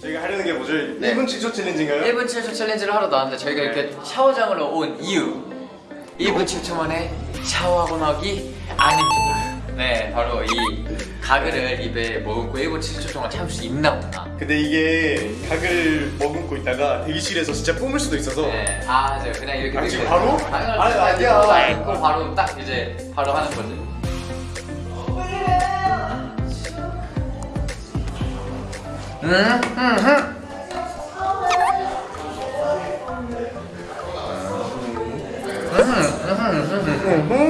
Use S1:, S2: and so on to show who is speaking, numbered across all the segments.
S1: 저희가 하려는 게 뭐죠?
S2: 네.
S1: 1분 7초 챌린지인가요?
S2: 1분 7초 챌린지를 하러 나왔는데 저희가 이렇게 네. 샤워장으로 온 이유 1분 7초 만에 샤워하고 나기 아닙니다 네 바로 이 가글을 입에 머금고 1분 70초 동안 참을 수 있나 없나
S1: 근데 이게 가글 머금고 있다가 대기실에서 진짜 뿜을 수도 있어서
S2: 네. 아 맞아요 그냥 이렇게
S1: 아 지금 바로?
S2: 아, 당연히
S1: 아니 아니야
S2: 뭐 그럼 바로 딱 이제 바로 하는 거지 음, 음, 음. Mm-hmm.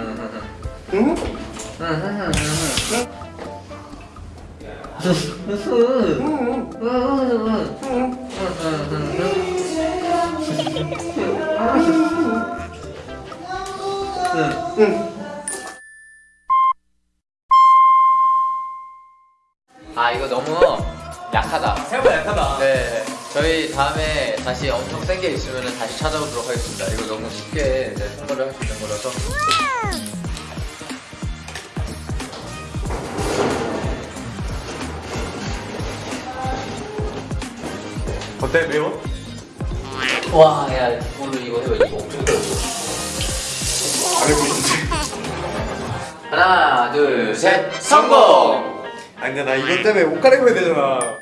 S2: 아 이거 너무 약하다.
S1: 생각보다 약하다.
S2: 네. 저희 다음에 다시 엄청 센 게 있으면 다시 찾아오도록 하겠습니다. 이거 너무 쉽게 이제 선물을 할 수 있는 거라서.
S1: 어때? 매워?
S2: 와, 야, 오늘 이거 해봐. 이거 엄청 잘 떨어.
S1: 안 해보셨지?
S2: 하나, 둘, 셋, 성공!
S1: 아니, 나 이것 때문에 옷 갈아입어야 되잖아.